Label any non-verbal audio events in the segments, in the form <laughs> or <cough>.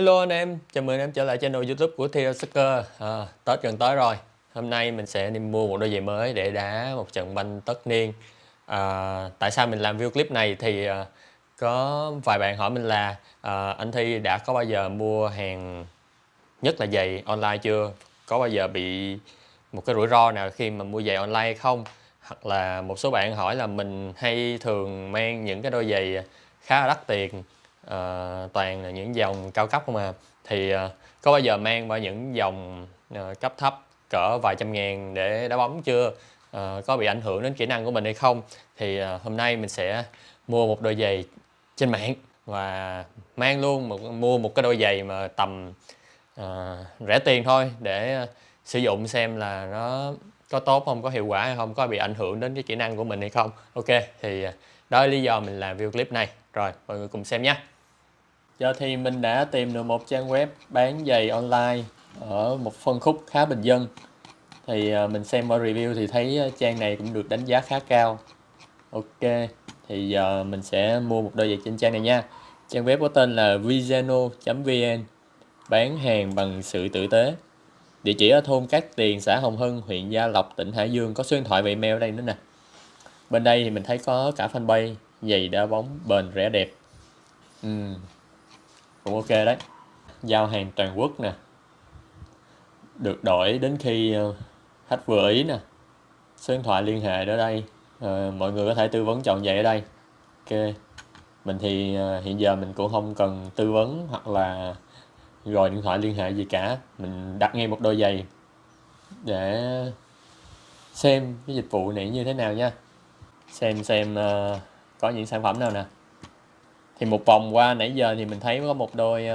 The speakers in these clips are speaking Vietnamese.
Hello anh em, chào mừng anh em trở lại channel youtube của Theo Soccer à, Tết gần tới rồi Hôm nay mình sẽ đi mua một đôi giày mới để đá một trận banh tất niên à, Tại sao mình làm video clip này thì à, có vài bạn hỏi mình là à, Anh Thi đã có bao giờ mua hàng nhất là giày online chưa? Có bao giờ bị một cái rủi ro nào khi mà mua giày online hay không? Hoặc là một số bạn hỏi là mình hay thường mang những cái đôi giày khá là đắt tiền uh, toàn là những dòng cao cấp không à. Thì uh, có bao giờ mang qua những dòng uh, cấp thấp cỡ vài trăm ngàn để đá bóng chưa? Uh, có bị ảnh hưởng đến kỹ năng của mình hay không? Thì uh, hôm nay mình sẽ mua một đôi giày trên mạng và mang luôn một mua một cái đôi giày mà tầm uh, rẻ tiền thôi để uh, sử dụng xem là nó có tốt không có hiệu quả hay không có bị ảnh hưởng đến cái kỹ năng của mình hay không. Ok thì đó là lý do mình làm video clip này rồi, mọi người cùng xem nhé. Giờ thì mình đã tìm được một trang web bán giày online ở một phân khúc khá bình dân. Thì à, mình xem qua review thì thấy à, trang này cũng được đánh giá khá cao. Ok, thì giờ mình sẽ mua một đôi giày trên trang này nha. Trang web có tên là vizeno.vn bán hàng bằng sự tử tế. Địa chỉ ở thôn Cát Tiền, xã Hồng Hưng, huyện Gia Lộc, tỉnh Hải Dương. Có số điện thoại và email ở đây nữa nè. Bên đây thì mình thấy có cả fanpage giày đá bóng bền rẻ đẹp. Ừ. cũng ok đấy. Giao hàng toàn quốc nè. Được đổi đến khi ờ, khách vừa ý nè. Số điện thoại liên hệ ở đây. À, mọi người có thể tư vấn chọn giày ở đây. Ok. Mình thì ờ, hiện giờ mình cũng không cần tư vấn hoặc là gọi điện thoại liên hệ gì cả. Mình đặt ngay một đôi giày để xem cái dịch vụ này như thế nào nha. Xem xem uh, có những sản phẩm nào nè? Thì một vòng qua nãy giờ thì mình thấy có một đôi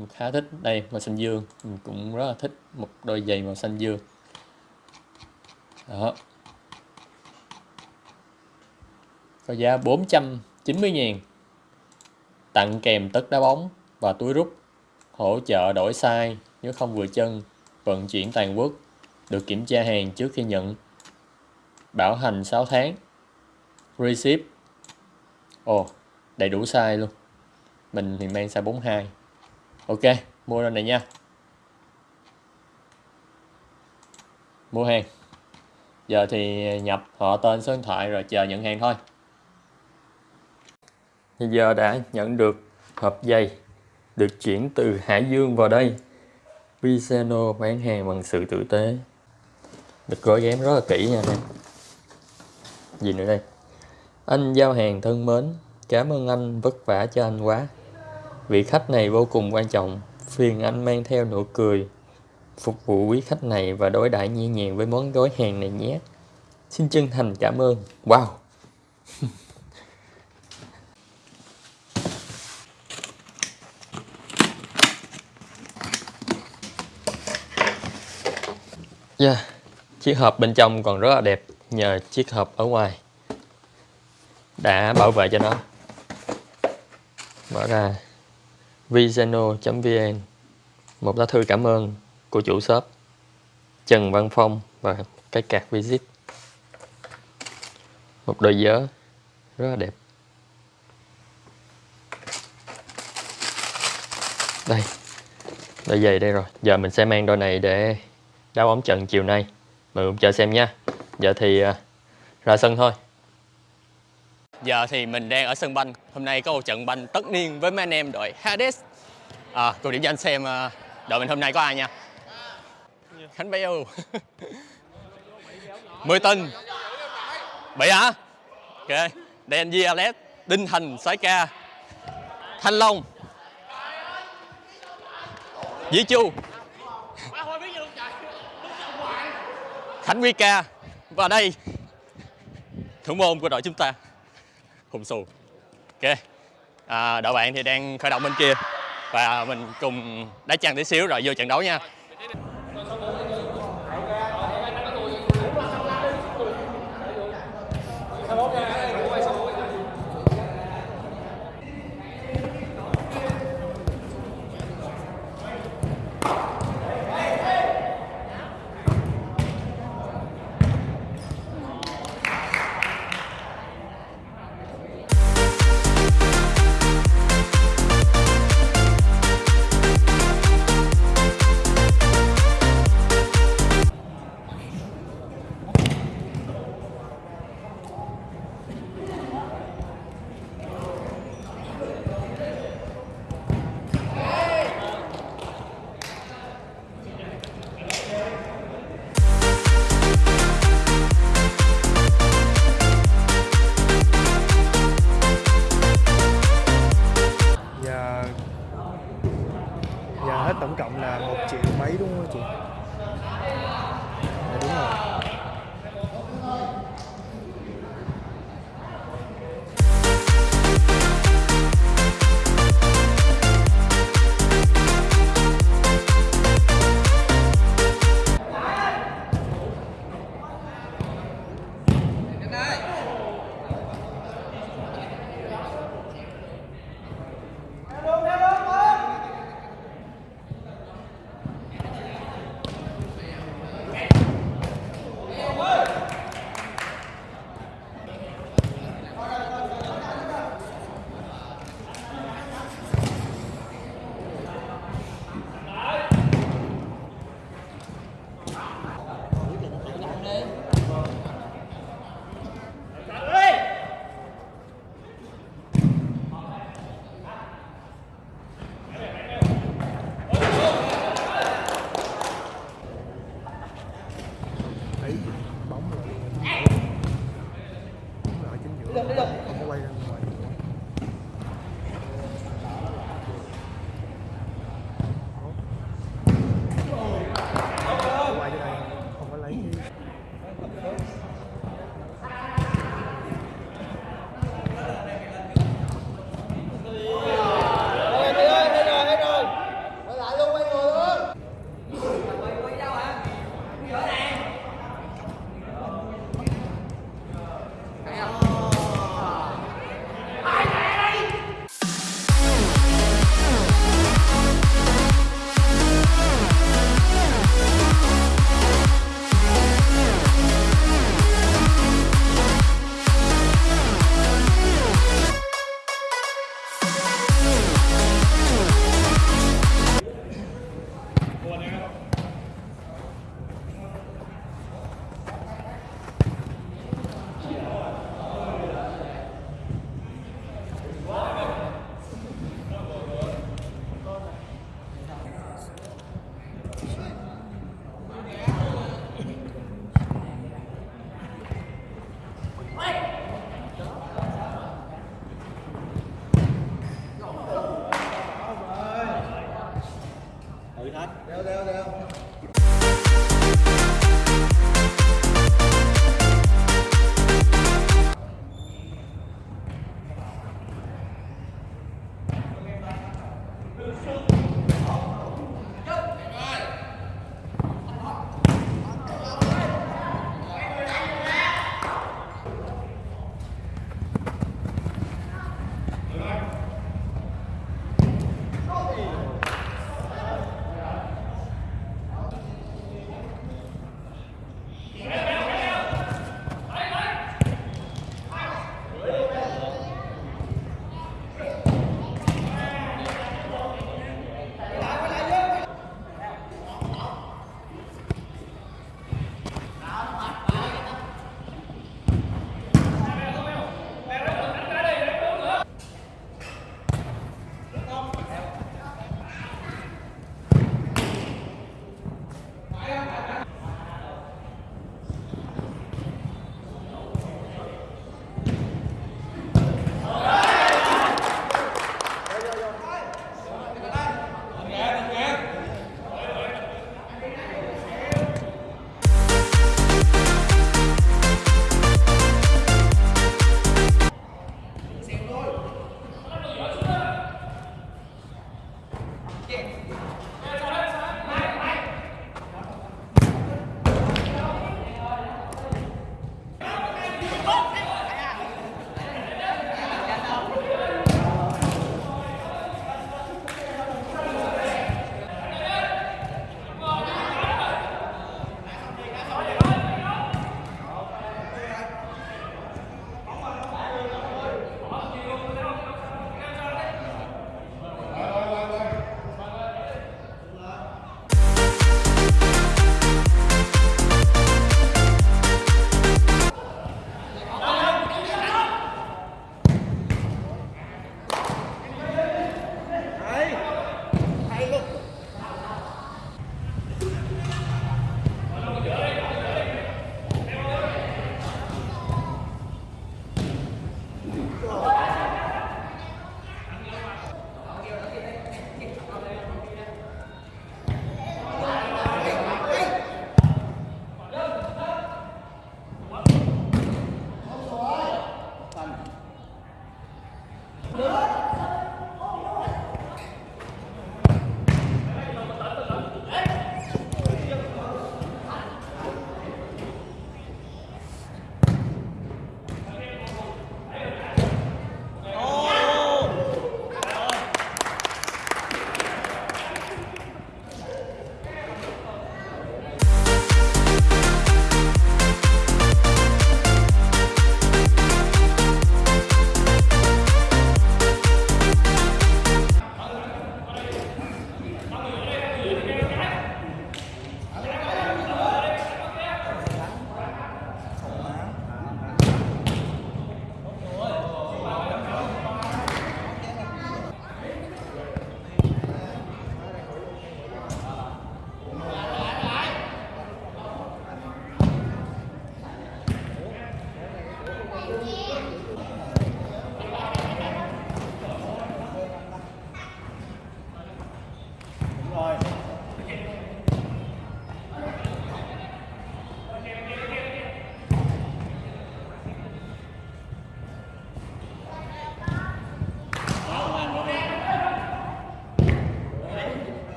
uh, khá thích đây màu xanh dương. Mình cũng rất là thích một đôi giày màu xanh dương. Đó. Có giá 490 ngàn. Tặng kèm tất đá bóng và túi rút. Hỗ trợ đổi size nếu không vừa chân. Vận chuyển toàn quốc. Được kiểm tra hàng trước khi nhận. Bảo hành 6 tháng. Receipt ồ, đầy đủ size luôn. Mình thì mang size 42 ok, mua rồi này nha. Mua hàng. Giờ thì nhập họ tên số điện thoại rồi chờ nhận hàng thôi. Thì giờ đã nhận được hộp dây được chuyển từ Hải Dương vào đây. Viceno bán hàng bằng sự tử tế. Được gói ghém rất là kỹ nha anh em. Gì nữa đây anh giao hàng thân mến, Cảm ơn anh vất vả cho anh quá. Vị khách này vô cùng quan trọng. Phiền anh mang theo nụ cười. Phục vụ quý khách này và đối đãi nhẹ nhàng với món gói hàng này nhé. Xin chân thành cảm ơn. Wow! <laughs> Yeah. Chiếc hộp bên trong còn rất là đẹp, nhờ chiếc hộp ở ngoài đã bảo vệ cho nó. Mở ra. Vizeno.vn một lá thư cảm ơn của chủ shop, Trần Văn Phong và cái cạc visit. Một đôi giớ rất là đẹp. Đây, đôi giày đây rồi. Giờ mình sẽ mang đôi này để đá bóng trận chiều nay. Mọi người chờ xem nha. Giờ thì à, ra sân thôi. Giờ thì mình đang ở sân banh. Hôm nay có một trận banh tất niên với mấy anh em đội Hades. À, Cùng điểm cho anh xem à, đội mình hôm nay có ai nha? Khánh Béo <laughs> Mười Tinh Bị hả? Ok. Đen Di Alex. Đinh Thành Sái Ca. Thanh Long. Dĩ Chu. Khánh Huy Ca. Và đây Thủ môn của đội chúng ta hùng xù ok. À, đội bạn thì đang khởi động bên kia. Và mình cùng đá chăng tí xíu rồi vô trận đấu nha.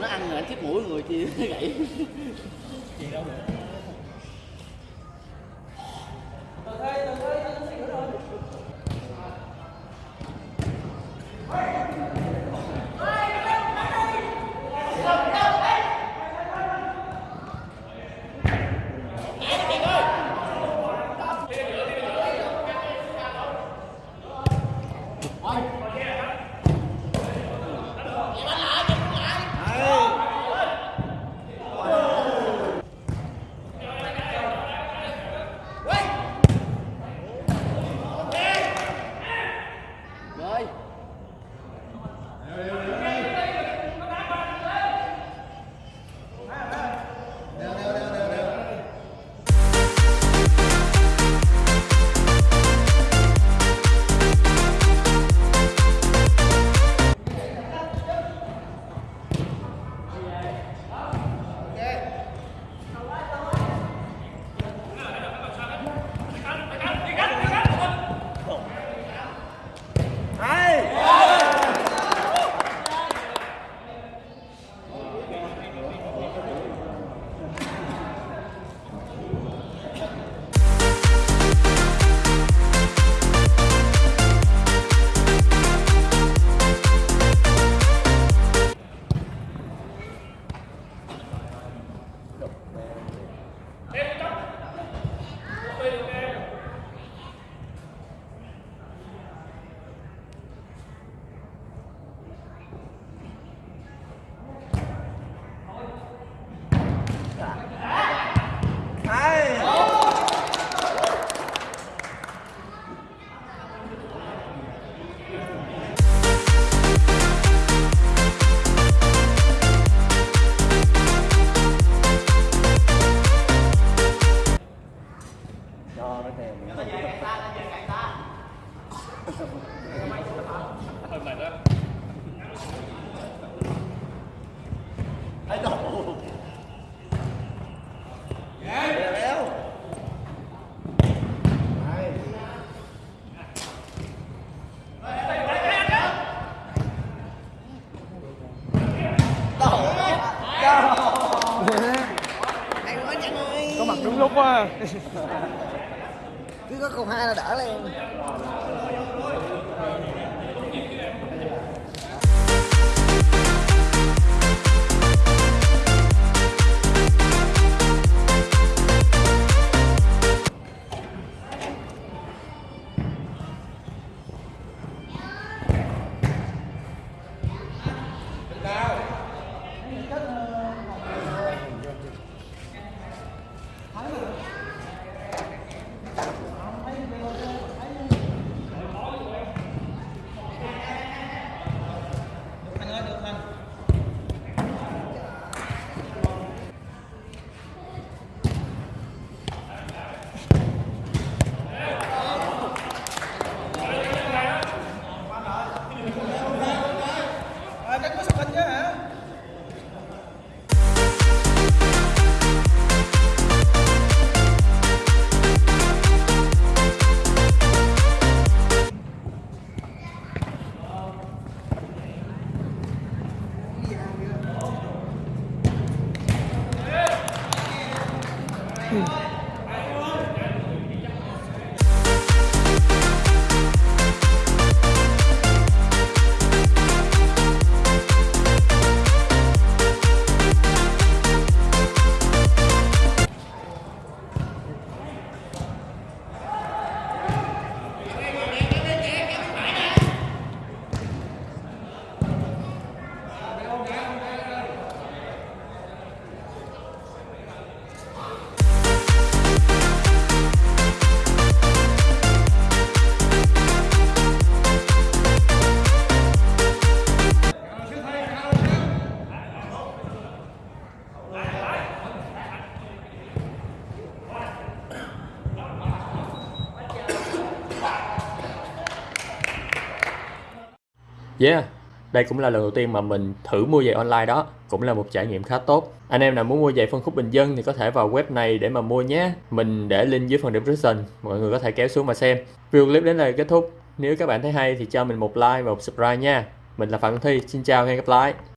Nó ăn rồi anh chiếc mũi người chi gãy rồi Yeah, đây cũng là lần đầu tiên mà mình thử mua giày online đó, cũng là một trải nghiệm khá tốt. Anh em nào muốn mua giày phân khúc bình dân thì có thể vào web này để mà mua nhé. Mình để link dưới phần description, mọi người có thể kéo xuống mà xem. Video clip đến đây kết thúc. Nếu các bạn thấy hay thì cho mình một like và một subscribe nha. Mình là Phạm Thi, xin chào và hẹn gặp lại.